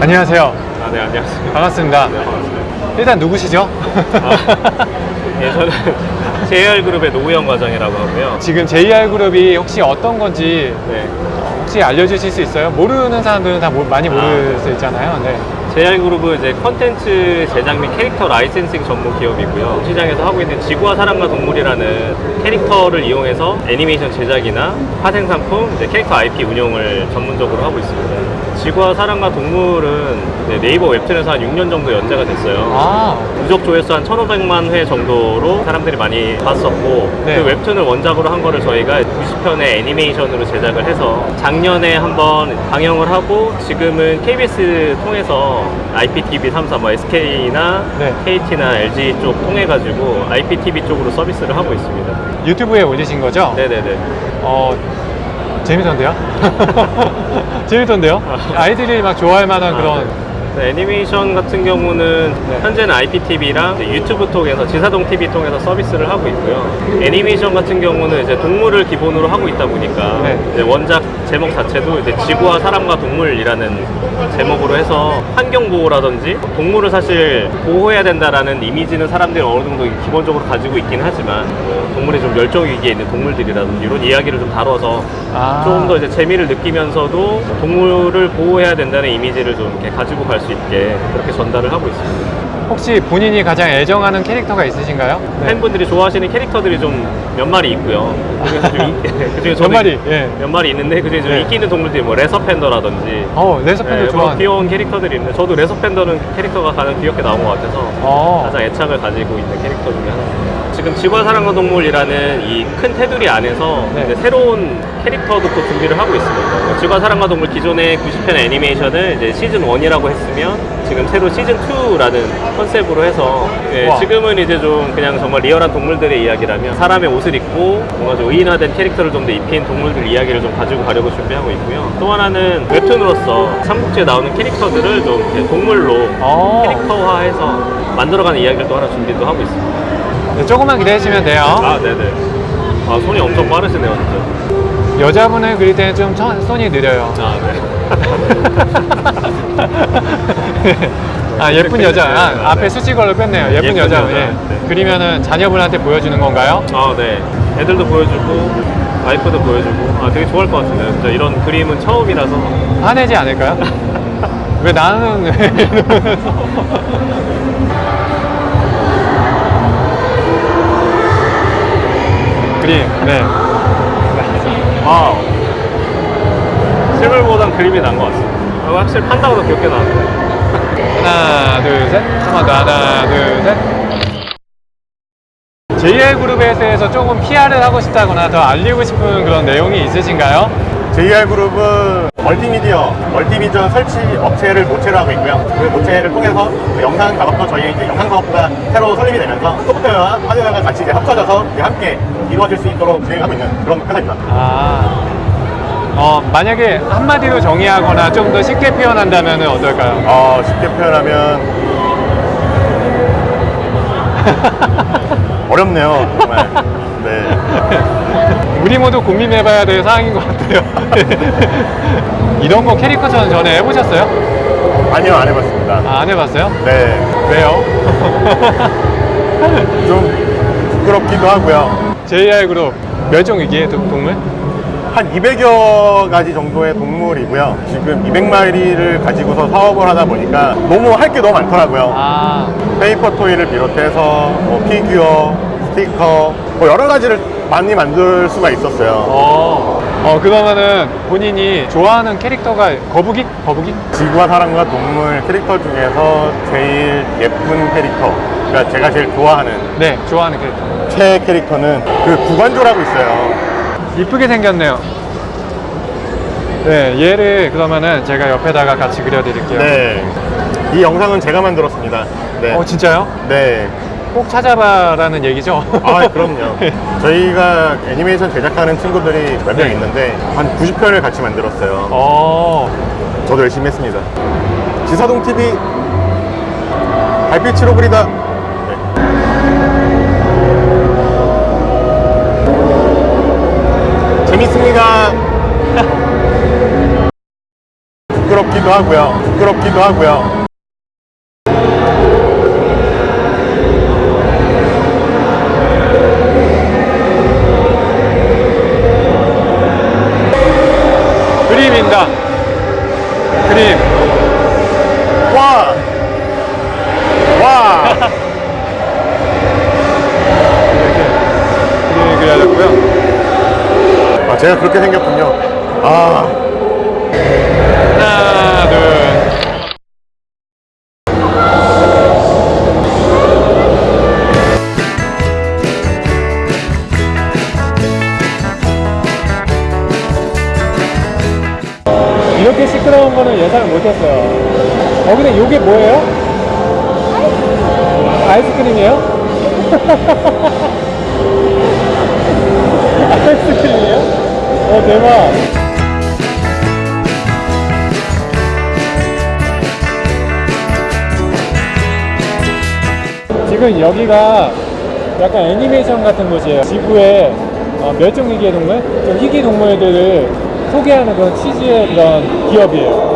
안녕하세요. 아, 네, 안녕하세요. 반갑습니다. 네, 반갑습니다. 일단 누구시죠? 아, 예, 저는 JR그룹의 노우영 과장이라고 하고요. 지금 JR그룹이 혹시 어떤 건지 네. 혹시 알려주실 수 있어요? 모르는 사람들은 다 모- 많이 모를 아. 수 있잖아요. 네. JR그룹은 이제 컨텐츠 제작 및 캐릭터 licensing 전문 기업이고요. 시장에서 하고 있는 지구와 사람과 동물이라는 캐릭터를 이용해서 애니메이션 제작이나 파생 상품, 이제 캐릭터 IP 운영을 전문적으로 하고 있습니다. 지구와 사람과 동물은 네이버 웹툰에서 한 6년 정도 연재가 됐어요. 아, 누적 조회수 한 1,500만 회 정도로 사람들이 많이 봤었고 네. 그 웹툰을 원작으로 한 거를 저희가 90편의 애니메이션으로 제작을 해서 작년에 한번 방영을 하고 지금은 KBS 통해서 IPTV 3사 뭐 SK나 네. KT나 LG 쪽 통해 가지고 IPTV 쪽으로 서비스를 하고 있습니다. 유튜브에 올리신 거죠? 네네네. 어, 재밌던데요? 재밌던데요? 아이들이 막 좋아할 만한 아, 그런. 네. 네, 애니메이션 같은 경우는 네. 현재는 IPTV랑 유튜브 통해서 지사동 TV 통해서 서비스를 하고 있고요. 애니메이션 같은 경우는 이제 동물을 기본으로 하고 있다 보니까 네. 원작 제목 자체도 이제 지구와 사람과 동물이라는 제목으로 해서 환경 보호라든지 동물을 사실 보호해야 된다라는 이미지는 사람들이 어느 정도 기본적으로 가지고 있긴 하지만 뭐 동물이 좀 멸종 위기에 있는 동물들이라든지 이런 이야기를 좀 다뤄서 아. 조금 더 이제 재미를 느끼면서도 동물을 보호해야 된다는 이미지를 좀 이렇게 가지고 갈수 있게 그렇게 전달을 하고 있습니다. 혹시 본인이 가장 애정하는 캐릭터가 있으신가요? 네. 팬분들이 좋아하시는 캐릭터들이 좀 몇 마리 있고요. 그중에 몇 마리? 예. 몇 마리 있는데 그중에 좀 네. 인기 있는 동물들이 뭐 레서팬더라든지 어, 레서팬도 네, 뭐 좋아하는. 귀여운 캐릭터들이 있는데 저도 레서팬더는 캐릭터가 가장 귀엽게 나온 것 같아서 어. 가장 애착을 가지고 있는 캐릭터 중에 하나입니다. 지금 지구와 사랑과 동물이라는 이 큰 테두리 안에서 네. 새로운 캐릭터도 또 준비를 하고 있습니다. 뭐 지구와 사랑과 동물 기존의 90편 애니메이션을 이제 시즌 1이라고 했으면 지금 새로 시즌 2라는 컨셉으로 해서 예, 와. 지금은 이제 좀 그냥 정말 리얼한 동물들의 이야기라면 사람의 옷을 입고 뭔가 좀 의인화된 캐릭터를 좀 더 입힌 동물들 이야기를 좀 가지고 가려고 준비하고 있고요. 또 하나는 웹툰으로서 삼국지에 나오는 캐릭터들을 좀 동물로 어. 캐릭터화해서 만들어가는 이야기를 또 하나 준비도 하고 있습니다. 네, 조금만 기다리시면 돼요. 아, 네네. 아, 손이 엄청 빠르시네요, 진짜. 여자분을 그릴 때는 좀 천- 손이 느려요. 아, 네. 아, 예쁜 여자. 네, 아, 네. 앞에 수식어를 뺐네요. 예쁜, 예쁜 여자. 여자. 예. 네. 그리면은 자녀분한테 보여주는 건가요? 아, 네. 애들도 보여주고, 와이프도 보여주고, 아, 되게 좋아할 것 같은데요. 진짜 이런 그림은 처음이라서. 화내지 않을까요? 왜 나는 왜. 그림, 네. 아, 실물보단 그림이 난 것 같습니다. 아, 확실히 판다가 더 귀엽게 나왔네요. 하나, 둘, 셋. 한 번 더. 하나, 둘, 셋. JR그룹에서 조금 PR을 하고 싶다거나 더 알리고 싶은 그런 내용이 있으신가요? JR그룹은 멀티미디어, 멀티비전 설치 업체를 모체로 하고 있고요. 그 모체를 통해서 그 영상 작업도 저희 이제 영상 사업부가 새로 설립이 되면서 소프트웨어와 하드웨어가 같이 이제 합쳐져서 이제 함께 이루어질 수 있도록 진행하고 있는 그런 회사입니다. 아, 어, 만약에 한마디로 정의하거나 좀 더 쉽게 표현한다면 어떨까요? 어, 쉽게 표현하면 어렵네요, 정말. 네. 우리 모두 고민해봐야 될 사항인 것 같아요. 이런 거 캐리커처는 전에 해보셨어요? 아니요, 안 해봤습니다. 아, 안 해봤어요? 네. 왜요? 좀 부끄럽기도 하고요. JR그룹 멸종위기의 동- 동물? 한 200여 가지 정도의 동물이고요. 지금 200마리를 가지고서 사업을 하다 보니까 너무 할 게 너무 많더라고요. 아, paper toy를 비롯해서 뭐 figure, 스티커, 뭐 여러 가지를 많이 만들 수가 있었어요. 어, 어, 그러면은 본인이 좋아하는 캐릭터가 거북이? 거북이? 지구와 사람과 동물 캐릭터 중에서 제일 예쁜 캐릭터, 그러니까 제가 제일 좋아하는 네, 좋아하는 캐릭터. 최 캐릭터는 그 구관조라고 있어요. 이쁘게 생겼네요. 네, 얘를 그러면은 제가 옆에다가 같이 그려드릴게요. 네. 이 영상은 제가 만들었습니다. 네. 어, 진짜요? 네. 꼭 찾아봐라는 얘기죠? 아, 그럼요. 저희가 애니메이션 제작하는 친구들이 몇명 네. 있는데 한 90편을 같이 만들었어요. 어, 저도 열심히 했습니다. 지사동 TV 달빛으로 그리다. 네. 재밌습니다. 부끄럽기도 하고요. 부끄럽기도 하고요. 그림입니다. 그림. 와! 와! 그림을 그려야겠고요. 그렇게 생겼군요. 아, 하나, 둘. 이렇게 시끄러운 거는 예상을 못했어요. 어, 근데 이게 뭐예요? 아이스크림이에요? 대박. 지금 여기가 약간 애니메이션 같은 곳이에요. 지구의 어, 멸종위기의 동물, 좀 희귀 동물들을 소개하는 그런 취지의 그런 기업이에요.